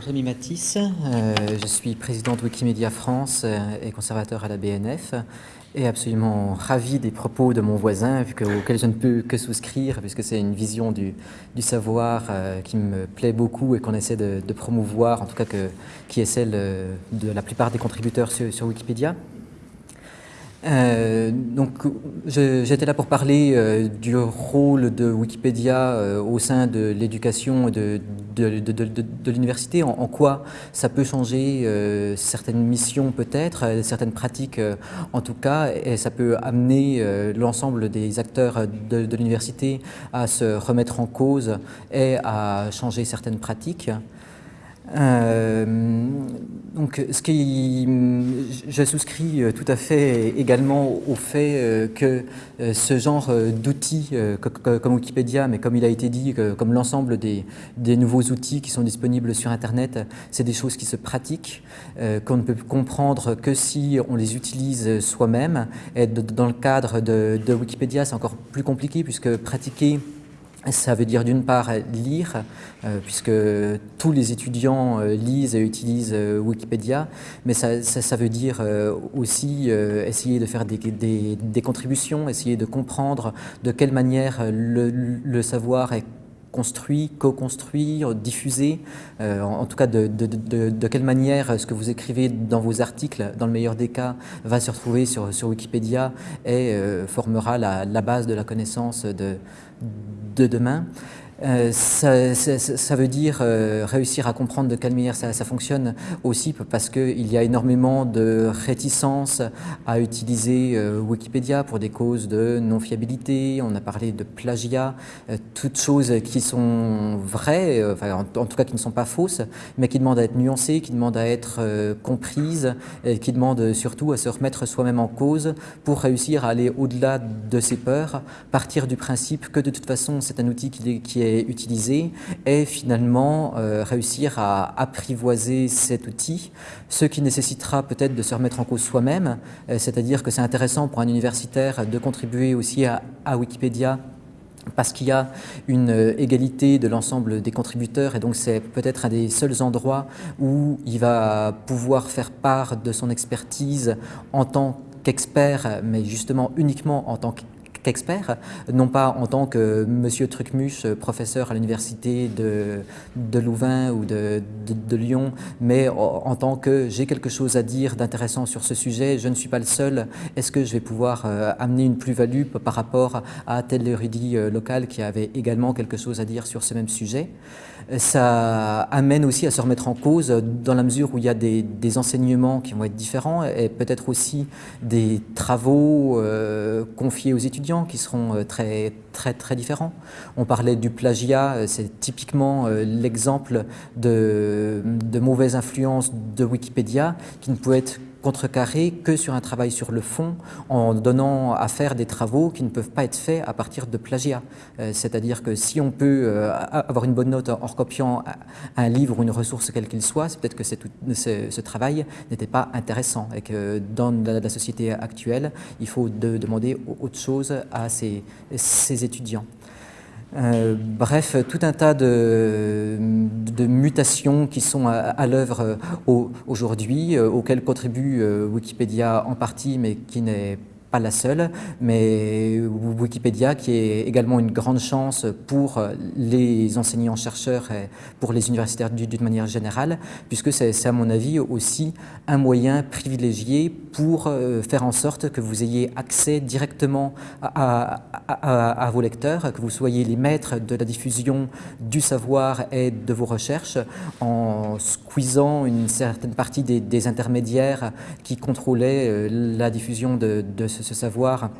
Rémi Matisse, euh, je suis président de Wikimedia France euh, et conservateur à la BNF et absolument ravi des propos de mon voisin auxquels je ne peux que souscrire puisque c'est une vision du, savoir euh, qui me plaît beaucoup et qu'on essaie de, promouvoir, en tout cas que, qui est celle de la plupart des contributeurs sur Wikipédia. Euh, donc, j'étais là pour parler euh, du rôle de Wikipédia euh, au sein de l'éducation de, de, de, de l'université, en, en, quoi ça peut changer certaines missions peut-être, certaines pratiques en tout cas, et ça peut amener l'ensemble des acteurs de, l'université à se remettre en cause et à changer certaines pratiques. Euh, donc, ce qui, je souscris tout à fait également au fait euh, que euh, ce genre d'outils comme Wikipédia, mais comme il a été dit, comme l'ensemble des, nouveaux outils qui sont disponibles sur Internet, c'est des choses qui se pratiquent, qu'on ne peut comprendre que si on les utilise soi-même. Et dans le cadre de Wikipédia, c'est encore plus compliqué puisque pratiquer ça veut dire d'une part lire, euh, puisque tous les étudiants euh, lisent et utilisent euh, Wikipédia, mais ça, ça, veut dire aussi essayer de faire des, des, des, contributions, essayer de comprendre de quelle manière le, le savoir est construit, co-construit, diffusé, en, tout cas de, quelle manière ce que vous écrivez dans vos articles, dans le meilleur des cas, va se retrouver sur, sur Wikipédia et formera la, la, base de la connaissance de demain. Euh, ça, ça, veut dire euh, réussir à comprendre de quelle manière ça, ça fonctionne aussi parce qu'il y a énormément de réticence à utiliser euh, Wikipédia pour des causes de non-fiabilité, on a parlé de plagiat, toutes choses qui sont vraies, enfin, en, tout cas qui ne sont pas fausses, mais qui demandent à être nuancées, qui demandent à être comprises, et qui demandent surtout à se remettre soi-même en cause pour réussir à aller au-delà de ses peurs, partir du principe que de toute façon c'est un outil qui est utiliser et finalement euh, réussir à apprivoiser cet outil, ce qui nécessitera peut-être de se remettre en cause soi-même, euh, c'est-à-dire que c'est intéressant pour un universitaire de contribuer aussi à, Wikipédia parce qu'il y a une euh, égalité de l'ensemble des contributeurs et donc c'est peut-être un des seuls endroits où il va pouvoir faire part de son expertise en tant qu'expert, mais justement uniquement en tant qu'expert, non pas en tant que monsieur Trucmuche, professeur à l'université de, Louvain ou de, Lyon, mais en tant que j'ai quelque chose à dire d'intéressant sur ce sujet, je ne suis pas le seul, est-ce que je vais pouvoir euh, amener une plus-value par rapport à tel érudit euh, local qui avait également quelque chose à dire sur ce même sujet? Ça amène aussi à se remettre en cause dans la mesure où il y a des, des enseignements qui vont être différents et peut-être aussi des travaux euh, confiés aux étudiants qui seront euh, très, très, très différents. On parlait du plagiat, euh, c'est typiquement euh, l'exemple de, de mauvaise influence de Wikipédia qui ne peut être contrecarré que sur un travail sur le fond en donnant à faire des travaux qui ne peuvent pas être faits à partir de plagiat. C'est-à-dire que si on peut avoir une bonne note en recopiant un livre ou une ressource quelle qu'il soit, c'est peut-être que ce, travail n'était pas intéressant et que dans la, société actuelle, il faut de, demander autre chose à ces, étudiants. Euh, bref, tout un tas de, mutations qui sont à, l'œuvre aujourd'hui, euh, auxquelles contribue euh, Wikipédia en partie, mais qui n'est pas la seule, mais Wikipédia qui est également une grande chance pour les enseignants-chercheurs et pour les universitaires d'une manière générale, puisque c'est à mon avis aussi un moyen privilégié pour euh, faire en sorte que vous ayez accès directement à, à, vos lecteurs, que vous soyez les maîtres de la diffusion du savoir et de vos recherches en squeezant une certaine partie des, intermédiaires qui contrôlaient euh, la diffusion de, ce savoir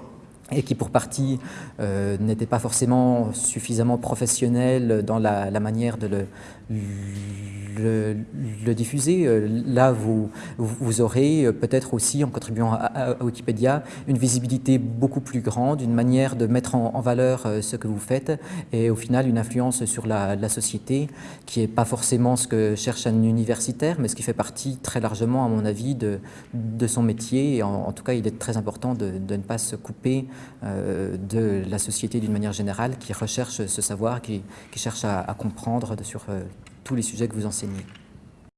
et qui pour partie euh, n'était pas forcément suffisamment professionnel dans la, la manière de le, le, diffuser. Euh, là, vous, vous aurez euh, peut-être aussi, en contribuant à, Wikipédia, une visibilité beaucoup plus grande, une manière de mettre en, valeur euh, ce que vous faites et au final une influence sur la, société qui n'est pas forcément ce que cherche un universitaire, mais ce qui fait partie très largement, à mon avis, de, de son métier. En, tout cas, il est très important de, ne pas se couper de la société d'une manière générale qui recherche ce savoir, qui, cherche à, à comprendre sur tous les sujets que vous enseignez.